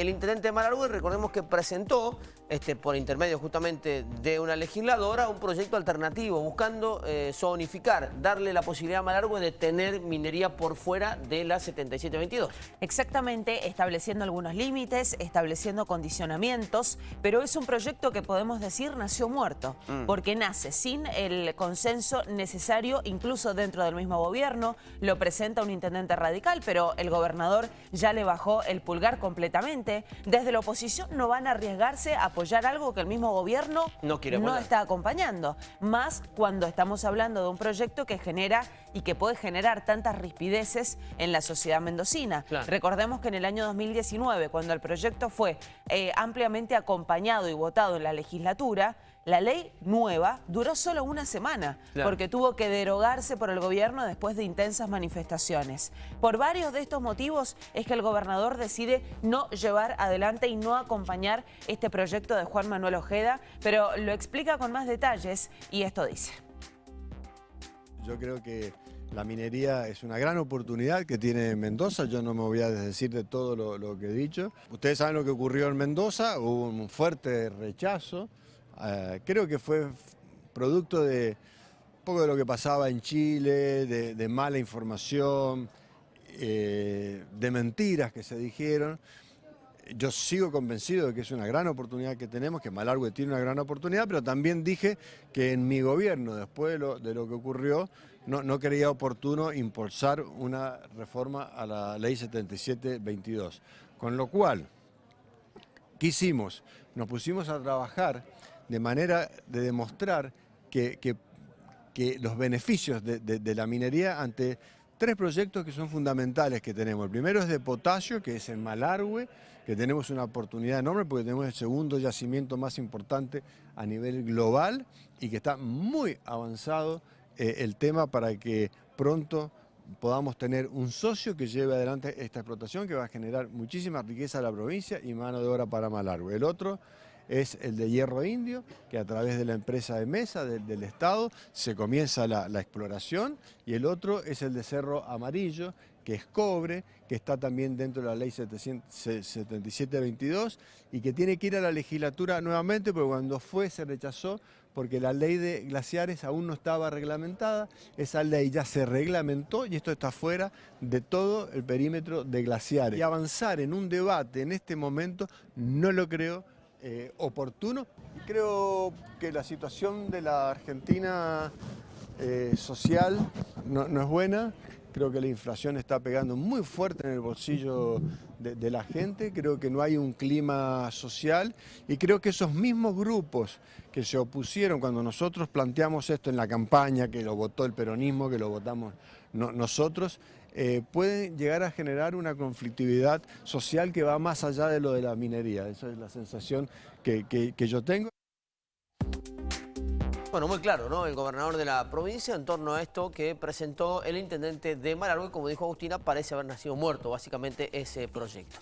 el intendente de Malargüe, recordemos que presentó, este, por intermedio justamente de una legisladora, un proyecto alternativo buscando eh, zonificar, darle la posibilidad a Malargüe de tener minería por fuera de la 7722. Exactamente, estableciendo algunos límites, estableciendo condicionamientos, pero es un proyecto que podemos decir nació muerto, mm. porque nace sin el consenso necesario, incluso dentro del mismo gobierno, lo presenta un intendente radical, pero el gobernador ya le bajó el pulgar completamente. Desde la oposición no van a arriesgarse a apoyar algo que el mismo gobierno no, está acompañando. Más cuando estamos hablando de un proyecto que genera y que puede generar tantas rispideces en la sociedad mendocina. Recordemos que en el año 2019, cuando el proyecto fue eh, ampliamente acompañado y votado en la legislatura, la ley nueva duró solo una semana, porque tuvo que derogarse por el gobierno después de intensas manifestaciones. Por varios de estos motivos es que el gobernador decide no llevar adelante y no acompañar este proyecto de Juan Manuel Ojeda, pero lo explica con más detalles y esto dice. Yo creo que la minería es una gran oportunidad que tiene Mendoza, yo no me voy a desdecir de todo lo, lo que he dicho. Ustedes saben lo que ocurrió en Mendoza, hubo un fuerte rechazo, eh, creo que fue producto de un poco de lo que pasaba en Chile, de, mala información, eh, de mentiras que se dijeron. Yo sigo convencido de que es una gran oportunidad que tenemos, que Malargüe tiene una gran oportunidad, pero también dije que en mi gobierno, después de lo, de lo que ocurrió, no, no, creía oportuno impulsar una reforma a la ley 7722. Con lo cual, ¿qué hicimos? Nos pusimos a trabajar de manera de demostrar que, los beneficios de, la minería ante tres proyectos que son fundamentales que tenemos. El primero es de potasio, que es en Malargüe, que tenemos una oportunidad enorme porque tenemos el segundo yacimiento más importante a nivel global y que está muy avanzado eh, el tema para que pronto podamos tener un socio que lleve adelante esta explotación que va a generar muchísima riqueza a la provincia y mano de obra para Malargüe. El otro es el de hierro indio, que a través de la empresa de mesa del Estado se comienza la, exploración, y el otro es el de cerro amarillo, que es cobre, que está también dentro de la ley 7722 y que tiene que ir a la legislatura nuevamente porque cuando fue se rechazó porque la ley de glaciares aún no estaba reglamentada, esa ley ya se reglamentó y esto está fuera de todo el perímetro de glaciares. Y avanzar en un debate en este momento no lo creo eh, oportuno. Creo que la situación de la Argentina eh, social no, es buena, creo que la inflación está pegando muy fuerte en el bolsillo de, la gente, creo que no hay un clima social y creo que esos mismos grupos que se opusieron cuando nosotros planteamos esto en la campaña, que lo votó el peronismo, que lo votamos nosotros, eh, pueden llegar a generar una conflictividad social que va más allá de lo de la minería. Esa es la sensación que, yo tengo. Bueno, muy claro, ¿no? El gobernador de la provincia en torno a esto que presentó el intendente de Malargüe, como dijo Agustina, parece haber nacido muerto, básicamente, ese proyecto.